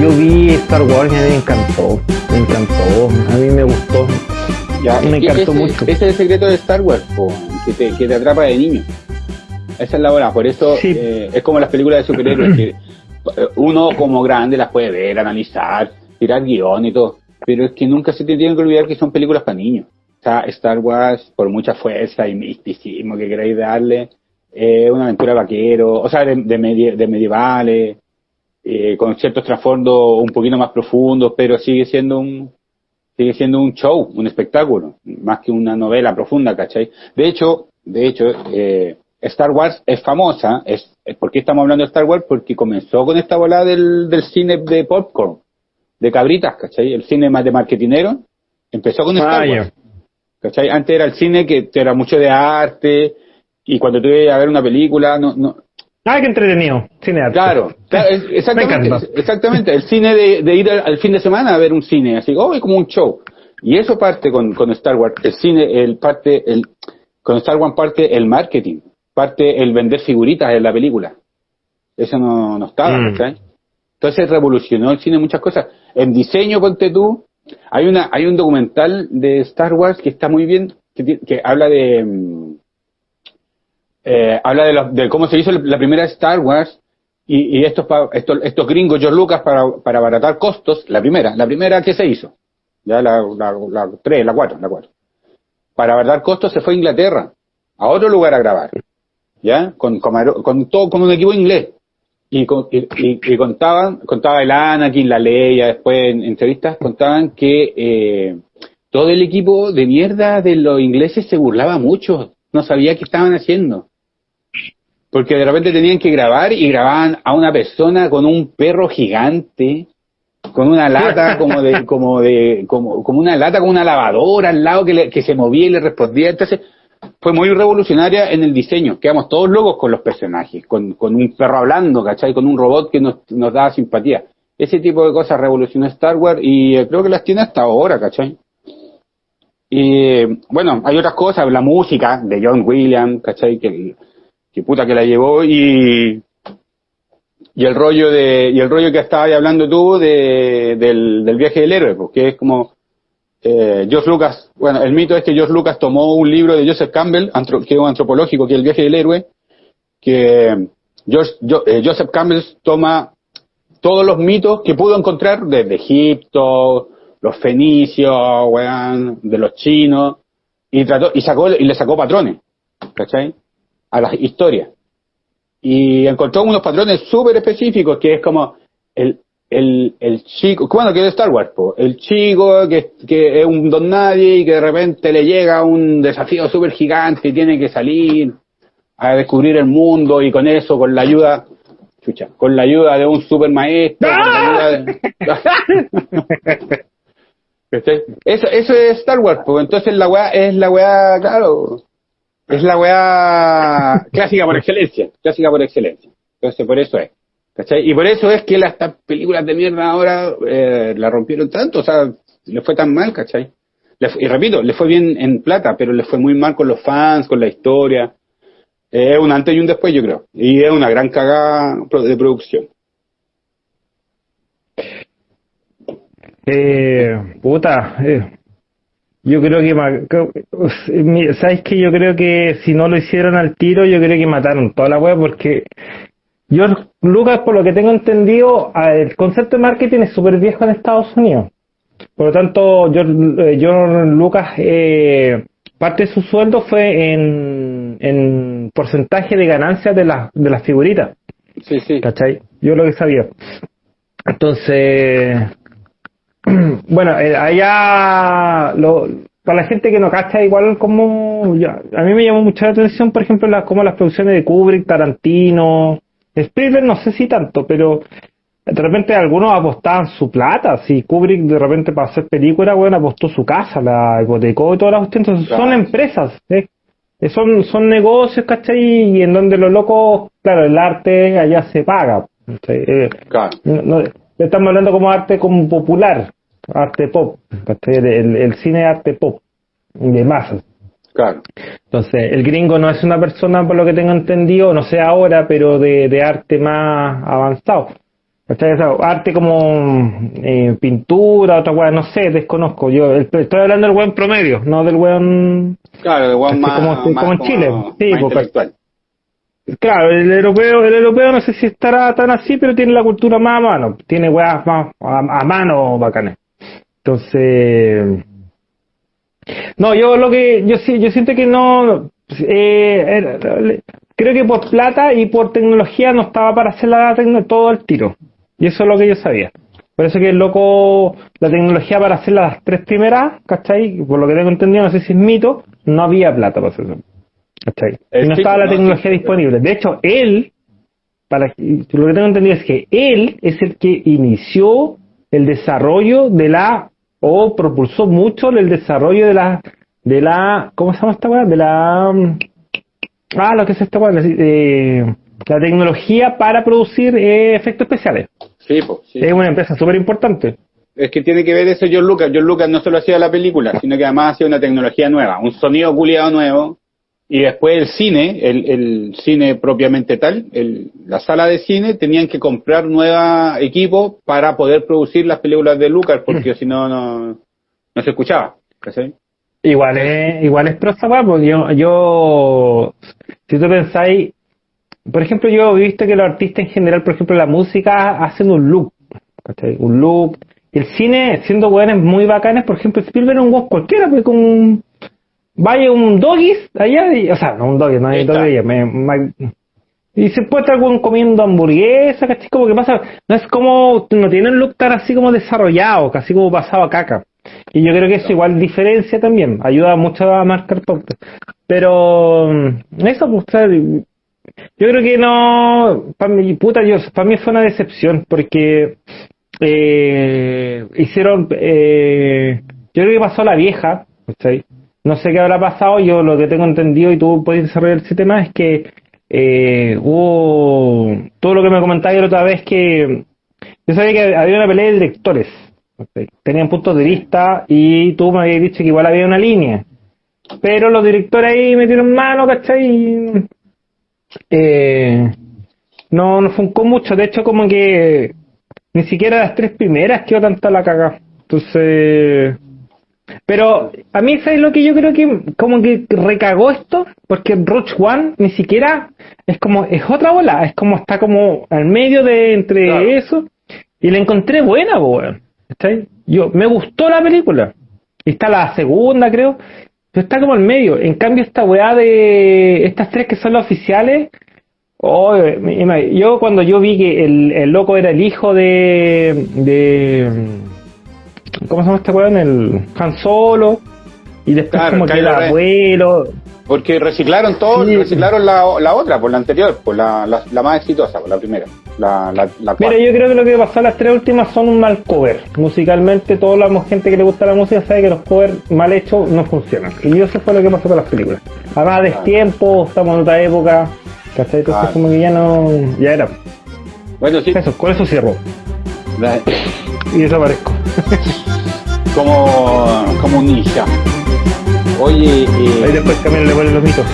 Yo vi Star Wars y a mí me encantó, me encantó, a mí me gustó, Ya, me encantó ese, mucho. ese es el secreto de Star Wars, po, que, te, que te atrapa de niño. Esa es la hora. Por eso Sí. eh, es como las películas de superhéroes, que eh, uno como grande las puede ver, analizar, tirar guion y todo. Pero es que nunca se te tiene que olvidar que son películas para niños. Star Wars, por mucha fuerza y misticismo que queráis darle, es una aventura vaquero, o sea, de, de, medie- de medievales, eh, con ciertos trasfondos un poquito más profundos, pero sigue siendo un, sigue siendo un show, un espectáculo, más que una novela profunda, ¿cachai? De hecho, de hecho, eh, Star Wars es famosa, es, es- ¿por qué estamos hablando de Star Wars? Porque comenzó con esta volada del, del cine de popcorn, de cabritas, ¿cachai? El cine más de marketinero, empezó con Star Ah, Wars, ¿cachai? Antes era el cine que era mucho de arte, y cuando tú ibas a ver una película, no, no, Ah, qué entretenido, cine arte. Claro, claro, exactamente, exactamente. El cine de, de ir al, al fin de semana a ver un cine, así, oh, es como un show. Y eso parte con, con Star Wars. El cine, el parte, el, con Star Wars parte el marketing, parte el vender figuritas en la película. Eso no, no estaba, Mm. ¿cachai? Entonces revolucionó el cine muchas cosas. En diseño, ponte tú, hay una, hay un documental de Star Wars que está muy bien, que, habla de, mm, eh, habla de, lo- de cómo se hizo la primera Star Wars y, estos, estos, estos gringos, George Lucas, para, para abaratar costos, la primera, la primera que se hizo, ya la, la, la 3, la 4, la 4. Para abaratar costos se fue a Inglaterra, a otro lugar a grabar, ya, con, con todo, con un equipo inglés. Y, y- y contaban, contaba el Anakin, la Leia, después en entrevistas, contaban que eh, todo el equipo de mierda de los ingleses se burlaba mucho, no sabía qué estaban haciendo. Porque de repente tenían que grabar y grababan a una persona con un perro gigante, con una lata como de, como de, como, como una lata con una lavadora al lado que, le- que se movía y le respondía. Entonces, fue muy revolucionaria en el diseño. Quedamos todos locos con los personajes, con, un perro hablando, ¿cachai? Con un robot que nos, nos daba simpatía. Ese tipo de cosas revolucionó Star Wars y eh, creo que las tiene hasta ahora, ¿cachai? Y bueno, hay otras cosas, la música de John Williams, ¿cachai? Que, puta que la llevó y y el rollo de y el rollo que estabas hablando tú de, del, del viaje del héroe, porque es como eh, George Lucas, bueno, el mito es que George Lucas tomó un libro de Joseph Campbell, antro- que es un antropológico, que es el viaje del héroe, que eh, Joseph Campbell toma todos los mitos que pudo encontrar desde Egipto, los fenicios, weón, de los chinos, y trató, y sacó, y le sacó patrones, ¿cachai? A las historias. Y encontró unos patrones súper específicos, que es como el, el, el chico, bueno, que es Star Wars, po, el chico que, que es un don nadie y que de repente le llega un desafío súper gigante y tiene que salir a descubrir el mundo y con eso, con la ayuda, chucha, con la ayuda de un super maestro, con la ayuda de-. Eso, eso es Star Wars, pues entonces la weá es la weá, claro, es la weá clásica por excelencia, clásica por excelencia. Entonces por eso es. ¿Cachai? Y por eso es que las películas de mierda ahora eh, la rompieron tanto, o sea, le fue tan mal, ¿cachai? Y repito, le fue bien en plata, pero le fue muy mal con los fans, con la historia. Es un antes y un después, yo creo. Y es una gran cagada de producción. Eh, puta, eh, yo creo que, ¿sabes que Yo creo que si no lo hicieron al tiro, yo creo que mataron toda la web porque George Lucas, por lo que tengo entendido, el concepto de marketing es súper viejo en Estados Unidos. Por lo tanto, George, eh, George Lucas, eh, parte de su sueldo fue en, en porcentaje de ganancias de las, de las figuritas. Sí, sí. ¿Cachai? Yo lo que sabía. Entonces, bueno, eh, allá, lo, para la gente que no cacha, igual como, ya, a mí me llamó mucha la atención, por ejemplo, las, como las producciones de Kubrick, Tarantino, Spielberg, no sé si tanto, pero de repente algunos apostaban su plata, si Kubrick de repente para hacer película, bueno, apostó su casa, la hipotecó y todas las cuestiones, son empresas, ¿eh? Eh, son, son negocios, ¿cachai? Y en donde los locos, claro, el arte allá se paga. Eh, Claro. no, no, estamos hablando como arte como popular, arte pop, ¿cachai? El, el cine es arte pop, de masas. Claro. Entonces, el gringo no es una persona, por lo que tengo entendido, no sé ahora, pero de, de arte más avanzado. O sea, arte como eh, pintura, otra weá, no sé, desconozco. Yo el- estoy hablando del buen promedio, no del buen... Claro, de Así weón más, como- más como en Chile. Sí, porque- intelectual. Claro, el europeo, el europeo no sé si estará tan así, pero tiene la cultura más a mano, tiene weas más a, a mano bacanes. Entonces, no, yo lo que, yo sí, yo siento que no, eh, le- creo que por plata y por tecnología no estaba para hacer la todo el tiro. Y eso es lo que yo sabía. Por eso que el loco, la tecnología para hacer las tres primeras, ¿cachai? Por lo que tengo entendido, no sé si es mito, no había plata para hacer eso. ¿Cachai? Es Y no estaba la no, tecnología sí, disponible. De hecho, él, para lo que tengo entendido es que él es el que inició el desarrollo de la, o propulsó mucho el desarrollo de la, de la, ¿cómo se llama esta weá? De la, mm, ah, lo que es esta weá, la, eh, la tecnología para producir eh, efectos especiales. Sí, pues, sí. Es una empresa súper importante. Es que tiene que ver eso John Lucas. John Lucas no solo hacía la película, sino que además hacía una tecnología nueva, un sonido culiado nuevo. Y después el cine, el, el cine propiamente tal, el, la sala de cine, tenían que comprar nueva equipo para poder producir las películas de Lucas, porque si no, no, se escuchaba. ¿cachai? Igual es, igual es pro esa weá, porque yo, yo, si tú pensáis, por ejemplo, yo he visto que los artistas en general, por ejemplo, la música, hacen un look, ¿cachai? Un look. El cine, siendo weones muy bacanes, por ejemplo, Spielberg es un cualquiera, pues con un, vaya un doggies allá, y- o sea, no un doggies, no hay doggies, me- me- y se puede estar comiendo hamburguesa, ¿cachai? Como que pasa, no es como, no tiene un look tan así como desarrollado, casi como pasado a caca. Y yo creo que eso igual diferencia también, ayuda mucho a marcar pautas. Pero mm, eso, pues, o sea, yo creo que no, para mí, puta, yo, para mí fue una decepción porque eh, hicieron, eh, yo creo que pasó la vieja, ¿cachai? No sé qué habrá pasado, yo lo que tengo entendido y tú puedes desarrollar ese tema es que eh, hubo todo lo que me comentabas la otra vez que yo sabía que había una pelea de directores, tenían puntos de vista y tú me habías dicho que igual había una línea, pero los directores ahí metieron mano, ¿cachai? Eh, no, no funcó mucho, de hecho como que ni siquiera las tres primeras quedó tanta la caga. Entonces, pero a mí ¿sabes lo que yo creo que como que recagó esto? Porque Roach One ni siquiera es como, es otra bola, es como está como al medio de entre Claro. eso y la encontré buena, weón. Yo, me gustó la película. Está la segunda, creo. Pero está como al medio. En cambio, esta weá de estas tres que son las oficiales, Oh, yo cuando yo vi que el, el loco era el hijo de, de ¿cómo se llama este weón? El Han Solo y después Claro, como que el abuelo Porque reciclaron todo, Sí. reciclaron la, la otra, por la anterior, por la, la, la más exitosa, por la primera, la, la, la Mira, yo creo que lo que pasó las tres últimas son un mal cover. Musicalmente, toda la gente que le gusta la música sabe que los covers mal hechos no funcionan. Y eso fue lo que pasó con las películas. Además, de Claro. tiempo, estamos en otra época. ¿Cachai? Entonces, Claro. como que ya no. Ya era. Bueno, sí, Eso, con eso cierro. Y desaparezco. como, como un ninja. Oye, Ahí eh, después también le ponen los mitos.